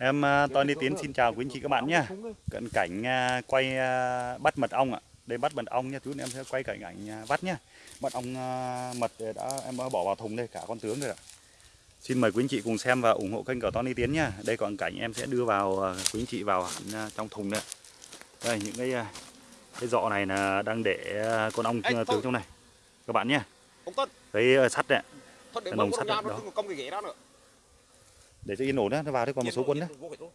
Em à, Tony Tiến xin chào quý anh chị các bạn nhé. Cận cảnh à, quay à, bắt mật ong ạ. Đây bắt mật ong nhé, chú em sẽ quay cảnh ảnh bắt nhé. Mật ong mật đã em đã bỏ vào thùng đây cả con tướng rồi ạ. Xin mời quý anh chị cùng xem và ủng hộ kênh của Tony Tiến nhé. Đây còn cảnh em sẽ đưa vào quý anh chị vào hẳn trong thùng đây. Đây những cái cái giọ này là đang để con ong Ê, tướng trong này. Các bạn nhé. À, sắt này thôi để Cái mở nòng con sắt đó. công cái ghế đó nữa. Để cho yên ổn đó, nó vào đấy còn một số quân đó. Luôn.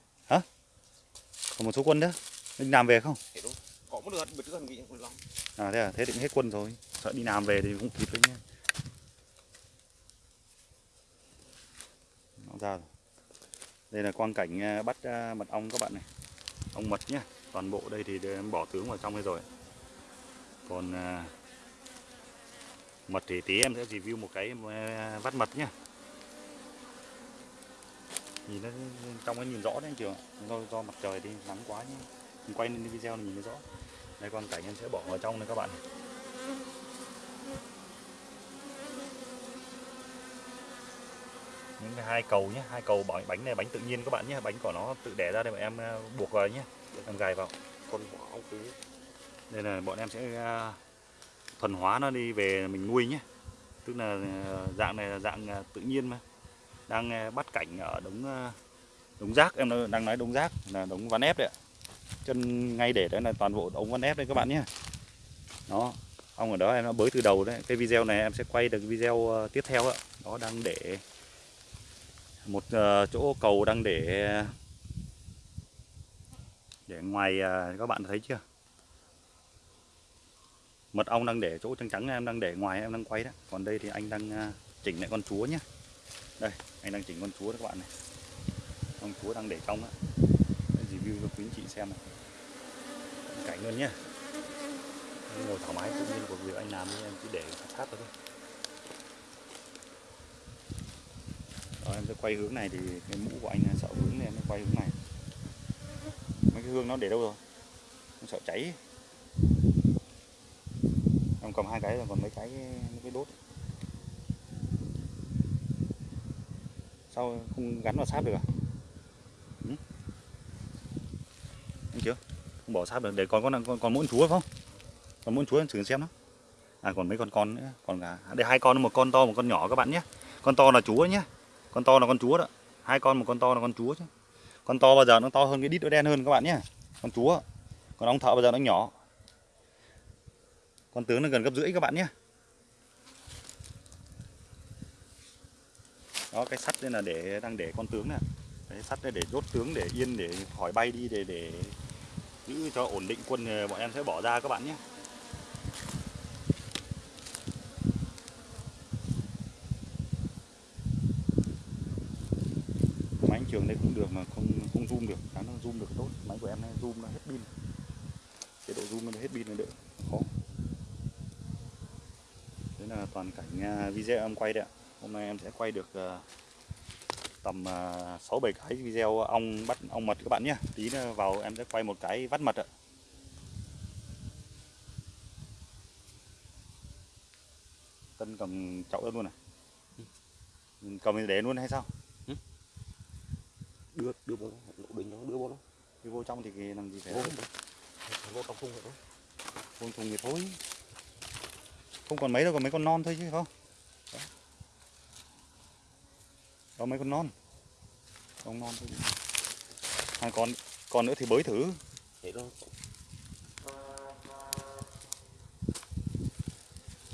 Còn một số quân đó. Anh làm về không? À thế à, thế thì cũng hết quân rồi. Sợ đi làm về thì cũng kịp đấy nhé. Nó ra rồi. Đây là quang cảnh à, bắt à, mật ong các bạn này. Ong mật nhé. Toàn bộ đây thì em bỏ tướng vào trong đây rồi. Còn à, mật thì tí em sẽ review một cái à, vắt mật nhé. Nhìn nó trong nó nhìn rõ đấy anh trường. Do, do mặt trời đi nắng quá nhé. Mình quay lên video này nhìn nó rõ. Đây quang cảnh em sẽ bỏ vào trong đây các bạn. những cái hai cầu nhé hai cầu bánh bánh này bánh tự nhiên các bạn nhé bánh của nó tự đẻ ra đây mà em à, buộc vào nhé em gài vào Con bỏ ong cú. đây là bọn em sẽ à, thuần hóa nó đi về mình nuôi nhé tức là à, dạng này là dạng tự nhiên mà đang ờ, bắt cảnh ở đống ờ, đống rác. Em đang nói đống rác là đống ván ép đấy ạ. Chân ngay để đấy là toàn bộ ống ván ép đấy các bạn nhé. Đó ông ở đó, em đã bới từ đầu đấy. Cái video này em sẽ quay được video ờ, tiếp theo ạ. Đó, đang để một chỗ cầu đang để để ngoài các bạn thấy chưa? Mật ong đang để chỗ trắng trắng em đang để ngoài, em đang quay đó. Còn đây thì anh đang chỉnh lại con chúa nhé đây anh đang chỉnh con chúa các bạn này. Con chúa đang để trong đó review cho quý anh chị xem này. Cảnh luôn nhá, ngồi thoải mái tự nhiên của việc anh làm đi em chỉ để sát vào thôi. Đó, em sẽ quay hướng này thì cái mũ của anh sợ hướng nên em quay hướng này. Mấy cái hương nó để đâu rồi? Em sợ cháy. Em cầm hai cái rồi còn mấy cái mấy cái đốt. Sao không gắn vào sáp được à? Ừ? anh chưa không bỏ sáp được để còn con còn, còn muỗi chúa không? Còn muỗi chúa thử xem nó. À còn mấy con con nữa còn cả đây hai con một con to một con nhỏ các bạn nhé. Con to là chúa nhé. Con to là con chúa đó. Hai con một con to là con chúa chứ. Con to bao giờ nó to hơn cái đít nó đen hơn các bạn nhé. Con chúa. Còn ong thợ bao giờ nó nhỏ. Con tướng nó gần gấp rưỡi các bạn nhé. Đó, cái sắt đây là để, đang để con tướng này cái sắt đây để đốt tướng, để yên, để khỏi bay đi, để để giữ cho ổn định quân ờ, bọn em sẽ bỏ ra các bạn nhé. Máy trường đây cũng được mà không không zoom được. Đáng nó zoom được tốt. Máy của em này zoom nó hết pin. Chế độ zoom nó hết pin là đỡ khó. Đấy là toàn cảnh video em quay đấy ạ hôm nay em sẽ quay được à, tầm à, sáu bảy cái video ong bắt ong mật các bạn nhé. Tí nữa vào em sẽ quay một cái vắt mật ạ. Tân cầm chậu luôn này cầm để luôn hay sao? Đưa đưa vô lộ bình nó đưa vô nó. đi vô trong thì làm gì phải Vô vô trong khung rồi đó. Vô thùng thì thôi. Không còn mấy đâu, còn mấy con non thôi chứ không Đó, Đó mấy con non. Con non thôi Hai con con nữa thì bới thử. Thế đó.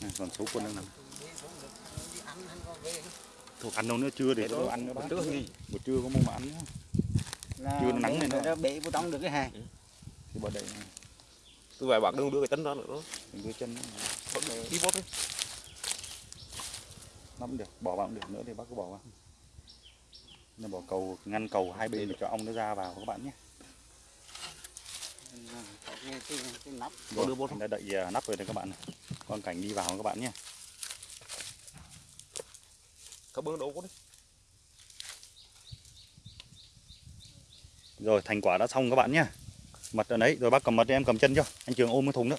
này, Còn số quân đang nằm. Thuộc ăn đâu nữa chưa để đồ ăn nữa bác Trước gì? Buổi trưa có mua mà ăn nữa là Chưa nó nắng này nó- bể vô trong được cái hàng. Thì bỏ đậy Tôi về bạc đừng đưa cái tấn đó nữa. đó. Đừng đưa chân Đi vô thôi. nó cũng được bỏ vào cũng được. Nữa thì bác cứ bỏ vào nó bỏ cầu ngăn cầu hai bên để cho ong nó ra vào các bạn nhé Rồi, đưa vô anh đã đậy à, nắp rồi đây các bạn này. Con cảnh đi vào các bạn nhé. Các bưng đâu có đi. Rồi thành quả đã xong các bạn nhé. Mật ở đấy, rồi bác cầm mật em cầm chân cho. Anh Trường ôm cái thùng nữa.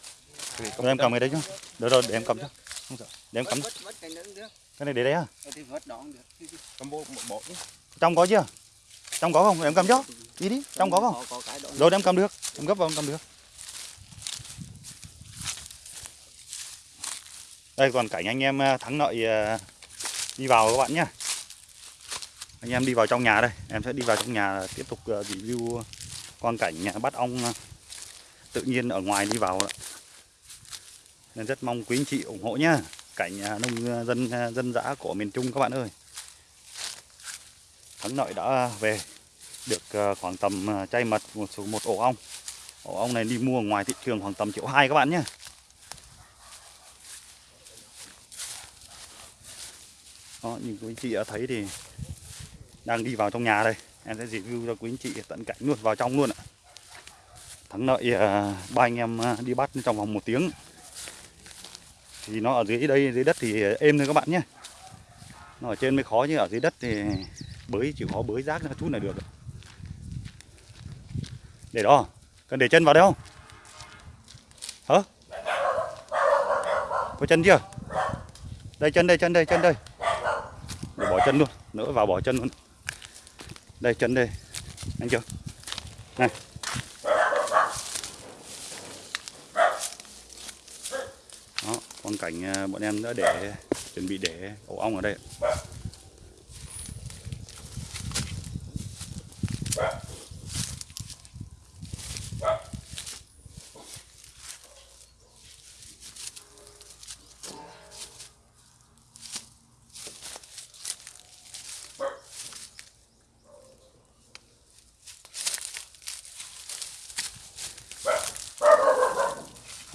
Rồi em cầm cái đấy chứ. Được rồi, để em cầm cho. Không sợ. Để em cầm. cái này để đấy à? Ờ, Cầm vô bỏ đi. Trong có chưa? trong có không? Em cầm cho đi đi trong có không? Rồi em cầm được. Em gấp vào em cầm được. Đây còn cảnh anh em à, thắng lợi à, đi vào các bạn nhé anh em đi vào trong nhà đây. Em sẽ đi vào trong nhà tiếp tục à, review quang cảnh bắt ong tự nhiên ở ngoài đi vào nên rất mong quý anh chị ủng hộ nhá. Cảnh nông dân dân dã của miền Trung các bạn ơi thắng lợi đã về, được ờ, khoảng tầm ờ, chay mật một số, một ổ ong. Ổ ong này đi mua ngoài thị trường khoảng tầm triệu hai các bạn nhé. Đó, như quý anh chị đã thấy thì đang đi vào trong nhà đây. Em sẽ review cho quý anh chị tận cảnh luôn, vào trong luôn ạ. Thắng lợi ờ, ba anh em đi bắt trong vòng một tiếng. Thì nó ở dưới đây, dưới đất thì êm thôi các bạn nhé. Nó ở trên mới khó chứ ở dưới đất thì bới, chỉ có bới rác ra chút là được. Để đó, cần để chân vào đâu không? Hả? Có chân chưa? Đây, chân đây chân đây chân đây. Để bỏ chân luôn nữa vào bỏ chân luôn. Đây, chân đây. Anh chưa? Này. Đó, con cảnh à, bọn em đã để, chuẩn bị để ổ ong ở đây.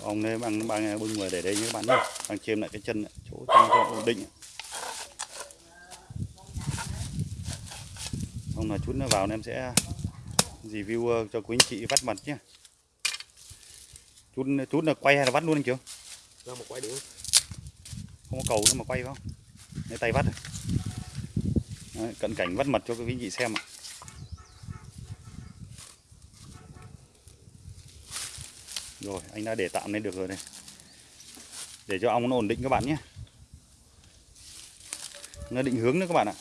Ông nên bằng bằng bưng người để đây như các bạn nhé. Bằng chêm lại cái chân này, chỗ chân cho ổn định. Ông là chút nó vào nên em sẽ review ờ, cho quý anh chị vắt mặt nhé. Chút chút là quay hay là vắt luôn anh chưa một quay được. Không có cầu nữa mà quay không? Lấy tay vắt. Đấy, cận cảnh vắt mật cho quý anh chị xem ạ rồi anh đã để tạm lên được rồi này. Để cho ong nó ổn định các bạn nhé. Nó định hướng nữa các bạn ạ.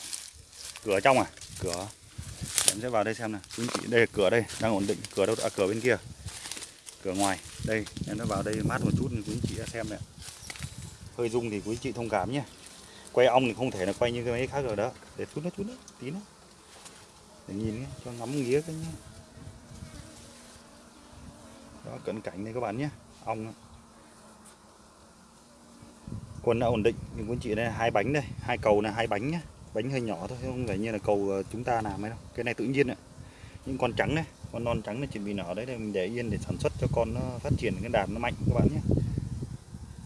Cửa trong à? Cửa. Em sẽ vào đây xem nào. Chính chị đây là cửa đây đang ổn định. Cửa đâu? À, cửa bên kia. Cửa ngoài. Đây em đã vào đây mát một chút thì quý chị đã xem này hơi rung thì quý chị thông cảm nhé. Quay ong thì không thể là quay như cái máy khác rồi đó. Để chút nữa chút nữa tí nữa. Để nhìn nhé, cho ngắm nghía cái nhé đó cận cảnh đây các bạn nhé. Ong. Quân đã ổn định, nhưng quý anh chị đây hai bánh đây, hai cầu là hai bánh nhé. Bánh hơi nhỏ thôi, không phải như là cầu ờ, chúng ta làm ấy đâu. Cái này tự nhiên ạ. Những con trắng này, con non trắng này chuẩn bị nở đấy để mình để yên để sản xuất cho con nó phát triển cái đàn nó mạnh các bạn nhé.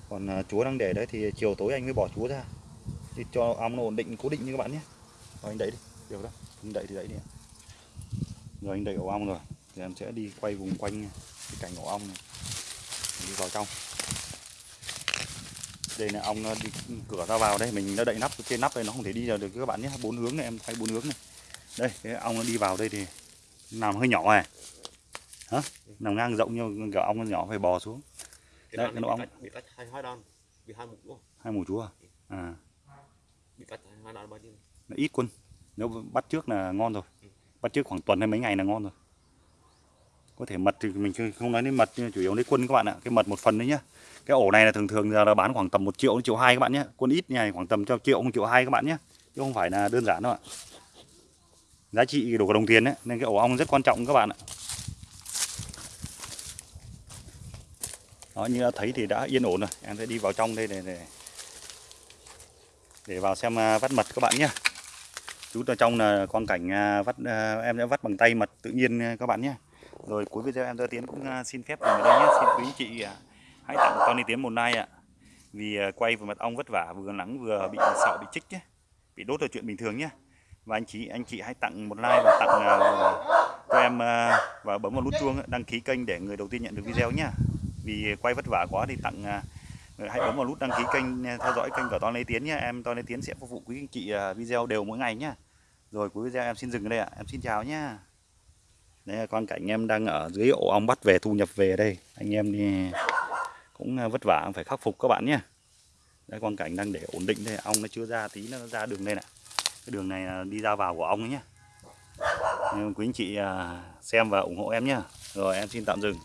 Còn ờ, chúa đang để đấy thì chiều tối anh mới bỏ chúa ra. Thì cho ong nó ổn định, cố định như các bạn nhé. Rồi anh đẩy đi. Được đó anh đẩy thì đẩy đi rồi anh đẩy ổ ong rồi, thì em sẽ đi quay vùng quanh nha cảnh ổ ong này. Đi vào trong. Đây là ong nó đi cửa ra vào đây mình đã đậy nắp trên nắp đây nó không thể đi vào được các bạn nhé. Bốn hướng này em thay bốn hướng này. Đây cái ong nó đi vào đây thì nằm hơi nhỏ này. Hả? Nằm ngang rộng nhưng kiểu ong nó nhỏ phải bò xuống. Đàn cái nó bị ong. bị tách hai hai đàn bị hai mục luôn hai mù chúa à? à. bị tách hai đàn bao nhiêu? Nó ít quân. Nếu bắt trước là ngon rồi. Bắt trước khoảng tuần hay mấy ngày là ngon rồi có thể mật thì mình không nói đến mật nhưng chủ yếu lấy quân các bạn ạ. Cái mật một phần đấy nhá. Cái ổ này là thường thường giờ là bán khoảng tầm một triệu đến triệu hai các bạn nhé quân ít này khoảng tầm cho triệu một triệu hai các bạn nhé chứ không phải là đơn giản đâu ạ. Giá trị đủ cả đồng tiền đấy nên cái ổ ong rất quan trọng các bạn ạ. Đó như đã thấy thì đã yên ổn rồi. Em sẽ đi vào trong đây để để, để vào xem à, vắt mật các bạn nhé chú ở trong là quang cảnh à, vắt à, em sẽ vắt bằng tay mật tự nhiên các bạn nhé rồi cuối video em tôi tiến cũng à, xin phép dừng ở đây nhé. Xin quý anh chị à, hãy tặng Tony Tiến một like ạ. Vì à, quay vừa mật ong vất vả vừa nắng vừa bị sợ bị chích nhé bị đốt là chuyện bình thường nhé. Và anh chị anh chị hãy tặng một like và tặng à, cho em à, và bấm vào nút chuông đăng ký kênh để người đầu tiên nhận được video nhé. Vì quay vất vả quá thì tặng à, hãy bấm vào nút đăng ký kênh à, theo dõi kênh của Tony Tiến nhé. Em Tony Tiến sẽ phục vụ quý anh chị à, video đều mỗi ngày nhé. Rồi cuối video em xin dừng ở đây ạ. Em xin chào nhé đây là con cảnh em đang ở dưới ổ ong bắt về, thu nhập về đây. Anh em đi cũng à, vất vả phải khắc phục các bạn nhé. Đây con cảnh đang để ổn định đây. Ong nó chưa ra tí, nó ra đường đây nè cái đường này à, đi ra vào của ong ấy nhé. Quý anh chị à, xem và ủng hộ em nhé. Rồi, em xin tạm dừng.